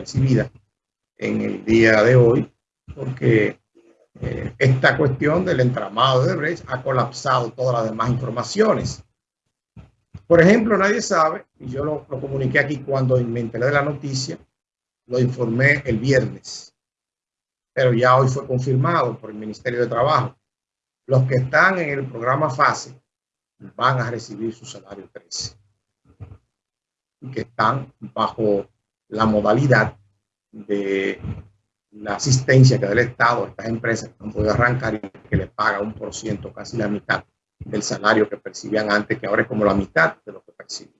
desapercibida en el día de hoy, porque eh, esta cuestión del entramado de Brecht ha colapsado todas las demás informaciones. Por ejemplo, nadie sabe, y yo lo, lo comuniqué aquí cuando me enteré la noticia, lo informé el viernes, pero ya hoy fue confirmado por el Ministerio de Trabajo. Los que están en el programa FASE van a recibir su salario 13 y que están bajo la modalidad de la asistencia que da el Estado a estas empresas que no pueden arrancar y que les paga un por ciento, casi la mitad del salario que percibían antes, que ahora es como la mitad de lo que perciben.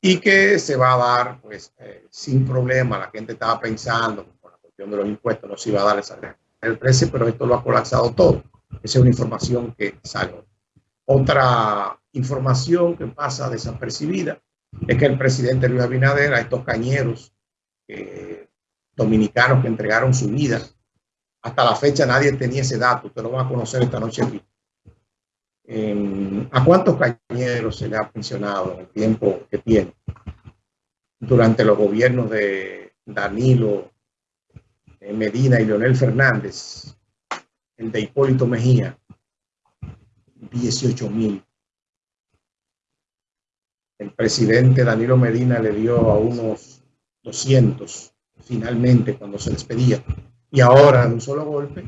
Y que se va a dar, pues, eh, sin problema. La gente estaba pensando, por la cuestión de los impuestos, no se iba a dar el el 13, pero esto lo ha colapsado todo. Esa es una información que sale. Otra información que pasa desapercibida es que el presidente Luis Abinader a estos cañeros eh, dominicanos que entregaron su vida, hasta la fecha nadie tenía ese dato, usted lo va a conocer esta noche aquí. ¿A cuántos cañeros se le ha pensionado en el tiempo que tiene? Durante los gobiernos de Danilo eh, Medina y Leonel Fernández, el de Hipólito Mejía, 18 mil. El presidente Danilo Medina le dio a unos 200 finalmente cuando se despedía y ahora de un solo golpe,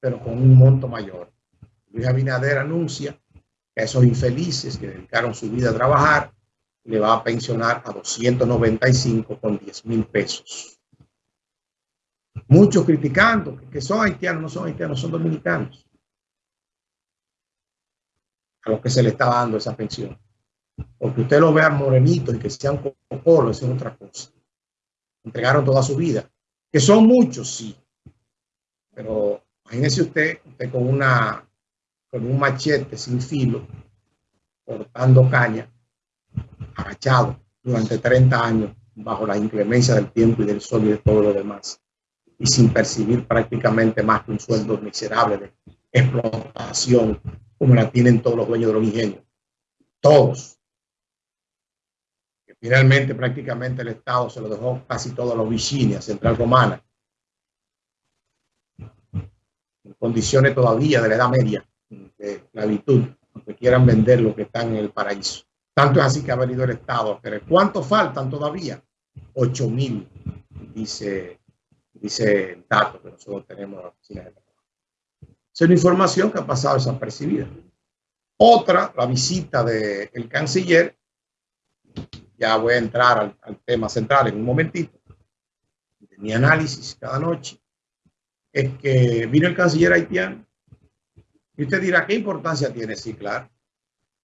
pero con un monto mayor. Luis Abinader anuncia que a esos infelices que dedicaron su vida a trabajar le va a pensionar a 295 con 10 mil pesos. Muchos criticando que son haitianos, no son haitianos, son dominicanos a los que se le está dando esa pensión. Porque usted lo vea morenito y que sean cocolo, eso es otra cosa. Entregaron toda su vida. Que son muchos, sí. Pero imagínese usted, usted con, una, con un machete sin filo, cortando caña, agachado durante 30 años bajo la inclemencia del tiempo y del sol y de todo lo demás. Y sin percibir prácticamente más que un sueldo miserable de explotación como la tienen todos los dueños de los ingenios. Todos. Que finalmente prácticamente el Estado se lo dejó casi todo a los vicini, a Central Romana. En condiciones todavía de la Edad Media, de esclavitud, aunque quieran vender lo que están en el paraíso. Tanto es así que ha venido el Estado. Pero ¿cuánto faltan todavía? 8 mil, dice, dice el dato que nosotros tenemos en la oficina de es una información que ha pasado desapercibida. Otra, la visita del canciller, ya voy a entrar al, tema central en un momentito, de mi análisis cada noche, es que vino el canciller haitiano. Y usted dirá, ¿qué importancia tiene? Sí, claro.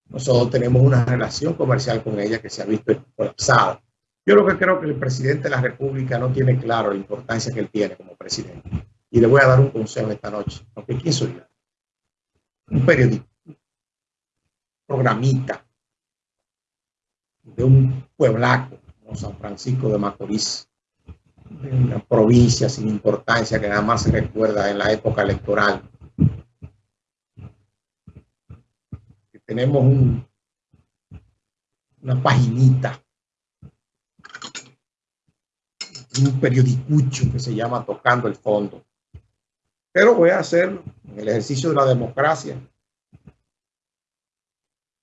Nosotros tenemos una relación comercial con ella que se ha visto colapsada. Yo lo que creo que el presidente de la República no tiene claro la importancia que él tiene como presidente. Y le voy a dar un consejo esta noche. Aunque ¿quién soy yo? Un periodista, programita de un pueblaco como San Francisco de Macorís, de una provincia sin importancia que nada más se recuerda en la época electoral. Tenemos un, una paginita, un periodicucho que se llama Tocando el Fondo pero voy a hacer el ejercicio de la democracia.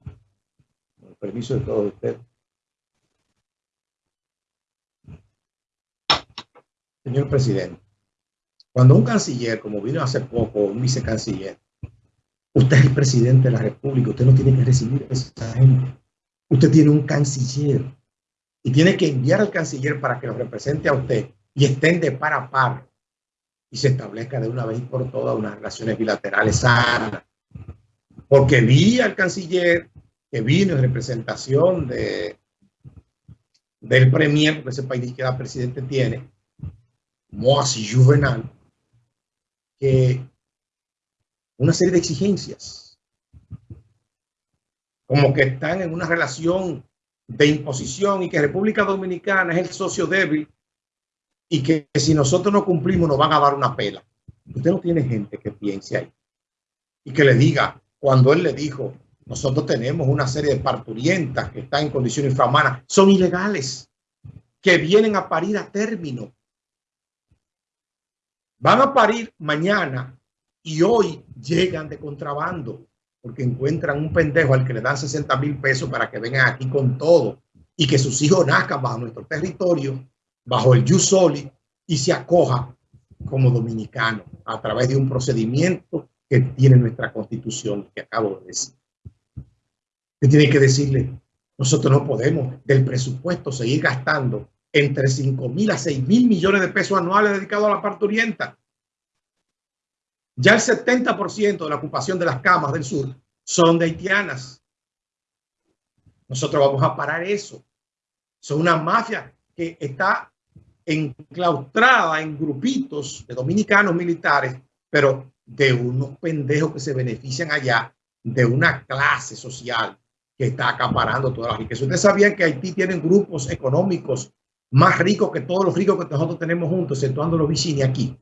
Con el permiso de todos ustedes. Señor presidente, cuando un canciller, como vino hace poco, un vicecanciller, usted es el presidente de la República, usted no tiene que recibir a esa gente. Usted tiene un canciller y tiene que enviar al canciller para que lo represente a usted y estén de par a par y se establezca de una vez por todas unas relaciones bilaterales sanas. Porque vi al canciller que vino en representación de, del premier, porque ese país que el presidente tiene, Moasi Juvenal, que una serie de exigencias, como que están en una relación de imposición y que República Dominicana es el socio débil y que si nosotros no cumplimos nos van a dar una pela. Usted no tiene gente que piense ahí y que le diga, cuando él le dijo, nosotros tenemos una serie de parturientas que están en condiciones infrahumanas, son ilegales. que vienen a parir a término. Van a parir mañana y hoy llegan de contrabando porque encuentran un pendejo al que le dan 60 mil pesos para que vengan aquí con todo y que sus hijos nazcan bajo nuestro territorio, bajo el Yusoli y se acoja como dominicano a través de un procedimiento que tiene nuestra constitución que acabo de decir. Que tiene que decirle, nosotros no podemos del presupuesto seguir gastando entre 5 mil a 6 mil millones de pesos anuales dedicados a la parte oriental. Ya el 70% de la ocupación de las camas del sur son de haitianas. Nosotros vamos a parar eso. Son una mafia que está enclaustrada en grupitos de dominicanos militares, pero de unos pendejos que se benefician allá de una clase social que está acaparando todas las riquezas. Ustedes sabían que Haití tiene grupos económicos más ricos que todos los ricos que nosotros tenemos juntos, exceptuando los Vicini aquí,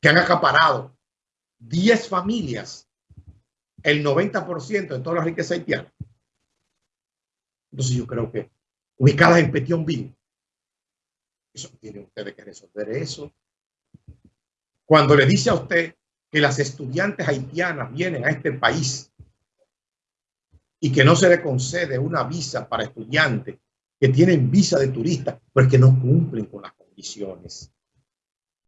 que han acaparado 10 familias, el 90% de toda la riqueza haitiana. Entonces yo creo que ubicadas en Petionville, eso tienen ustedes que resolver eso. Cuando le dice a usted que las estudiantes haitianas vienen a este país y que no se le concede una visa para estudiantes que tienen visa de turista, pues que no cumplen con las condiciones.